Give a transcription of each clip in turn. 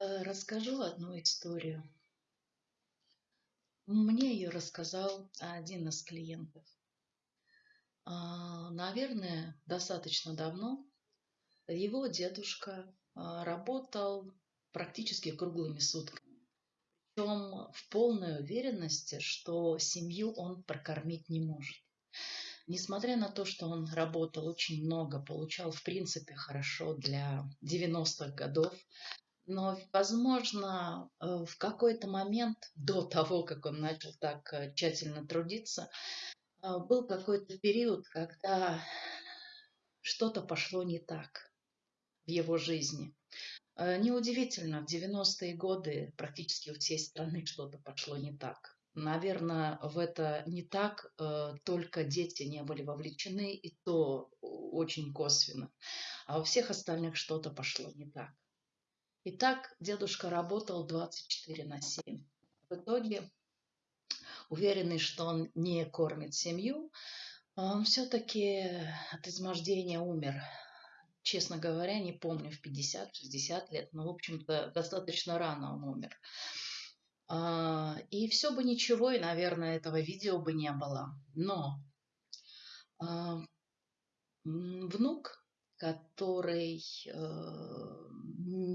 Э, расскажу одну историю. Мне ее рассказал один из клиентов. А, наверное, достаточно давно его дедушка а, работал практически круглыми сутками. Причем в полной уверенности, что семью он прокормить не может. Несмотря на то, что он работал очень много, получал в принципе хорошо для 90-х годов, но, возможно, э, в какой-то момент до того, как он начал так э, тщательно трудиться, э, был какой-то период, когда что-то пошло не так в его жизни. Неудивительно, в 90-е годы практически у всей страны что-то пошло не так. Наверное, в это не так, только дети не были вовлечены, и то очень косвенно. А у всех остальных что-то пошло не так. И так дедушка работал 24 на 7. В итоге, уверенный, что он не кормит семью, он все-таки от измождения умер. Честно говоря, не помню, в 50-60 лет, но, в общем-то, достаточно рано он умер. А, и все бы ничего, и, наверное, этого видео бы не было. Но а, внук который э,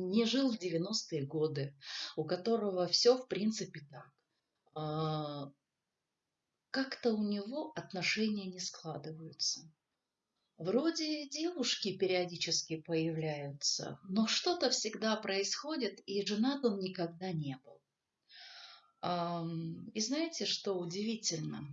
не жил в 90-е годы, у которого все в принципе так. Э, как-то у него отношения не складываются. Вроде девушки периодически появляются, но что-то всегда происходит, и женат он никогда не был. И знаете, что удивительно?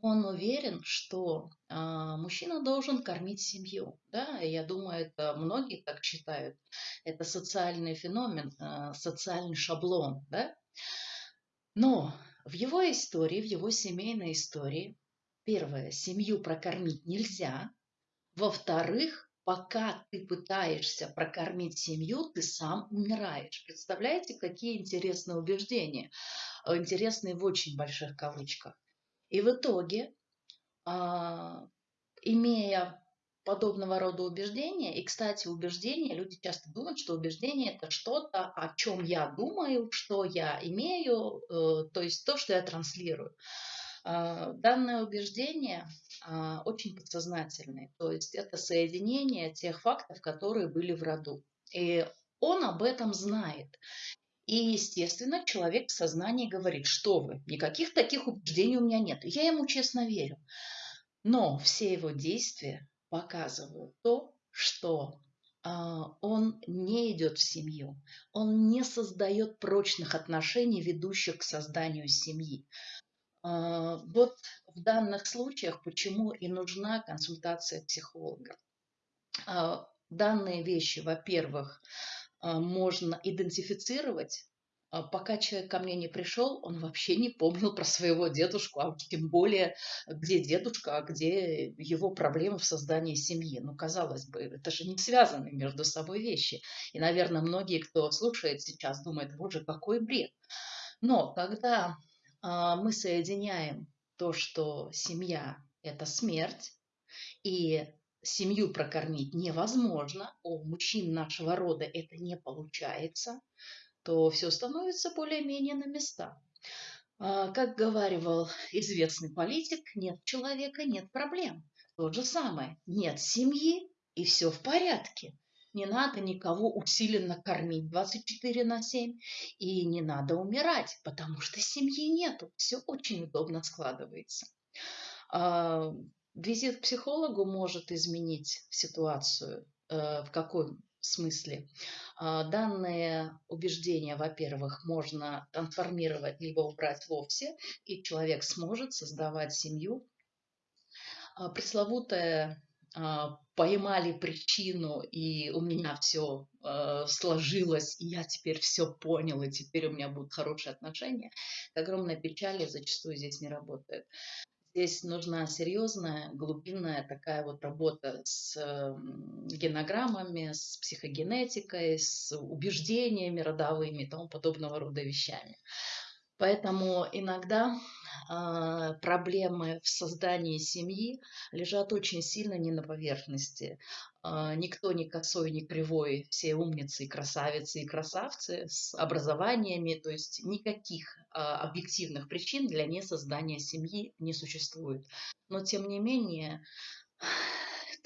Он уверен, что а, мужчина должен кормить семью. Да? Я думаю, это многие так считают. Это социальный феномен, а, социальный шаблон. Да? Но в его истории, в его семейной истории, первое, семью прокормить нельзя. Во-вторых, пока ты пытаешься прокормить семью, ты сам умираешь. Представляете, какие интересные убеждения? Интересные в очень больших кавычках. И в итоге, а, имея подобного рода убеждения, и, кстати, убеждения, люди часто думают, что убеждение это что-то, о чем я думаю, что я имею, э, то есть то, что я транслирую. А, данное убеждение а, очень подсознательное, то есть это соединение тех фактов, которые были в роду. И он об этом знает. И, естественно, человек в сознании говорит, что вы, никаких таких убеждений у меня нет. Я ему честно верю. Но все его действия показывают то, что а, он не идет в семью, он не создает прочных отношений, ведущих к созданию семьи. А, вот в данных случаях почему и нужна консультация психолога. А, данные вещи, во-первых, можно идентифицировать. А пока человек ко мне не пришел, он вообще не помнил про своего дедушку, а тем более, где дедушка, а где его проблемы в создании семьи. Ну, казалось бы, это же не связаны между собой вещи. И, наверное, многие, кто слушает сейчас, думают, боже, какой бред. Но когда а, мы соединяем то, что семья – это смерть, и семью прокормить невозможно, у мужчин нашего рода это не получается, то все становится более-менее на места. А, как говаривал известный политик, нет человека, нет проблем. То же самое, нет семьи, и все в порядке. Не надо никого усиленно кормить 24 на 7, и не надо умирать, потому что семьи нету. Все очень удобно складывается. Визит к психологу может изменить ситуацию. Э, в каком смысле? А, данные убеждения, во-первых, можно трансформировать либо убрать вовсе, и человек сможет создавать семью. А, пресловутая поймали причину, и у меня все э, сложилось, и я теперь все понял, и теперь у меня будут хорошие отношения, к огромной печали зачастую здесь не работает. Здесь нужна серьезная, глубинная такая вот работа с генограммами, с психогенетикой, с убеждениями родовыми и тому подобного рода вещами. Поэтому иногда а, проблемы в создании семьи лежат очень сильно не на поверхности. А, никто не косой, не кривой, все умницы и красавицы и красавцы с образованиями, то есть никаких а, объективных причин для несоздания семьи не существует. Но тем не менее,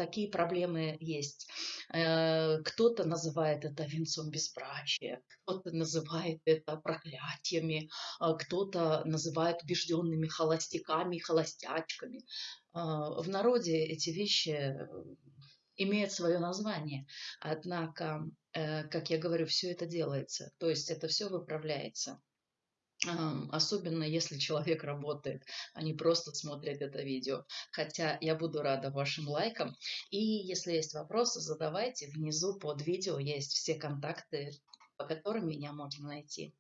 такие проблемы есть. Э, кто-то называет это венцом безбрачия, кто-то называет это проклятиями, а кто-то называет убежденными холостяками холостячками. А, в народе эти вещи э, имеют свое название. Однако, э, как я говорю, все это делается, то есть это все выправляется особенно если человек работает, а не просто смотрит это видео. Хотя я буду рада вашим лайкам. И если есть вопросы, задавайте. Внизу под видео есть все контакты, по которым меня можно найти.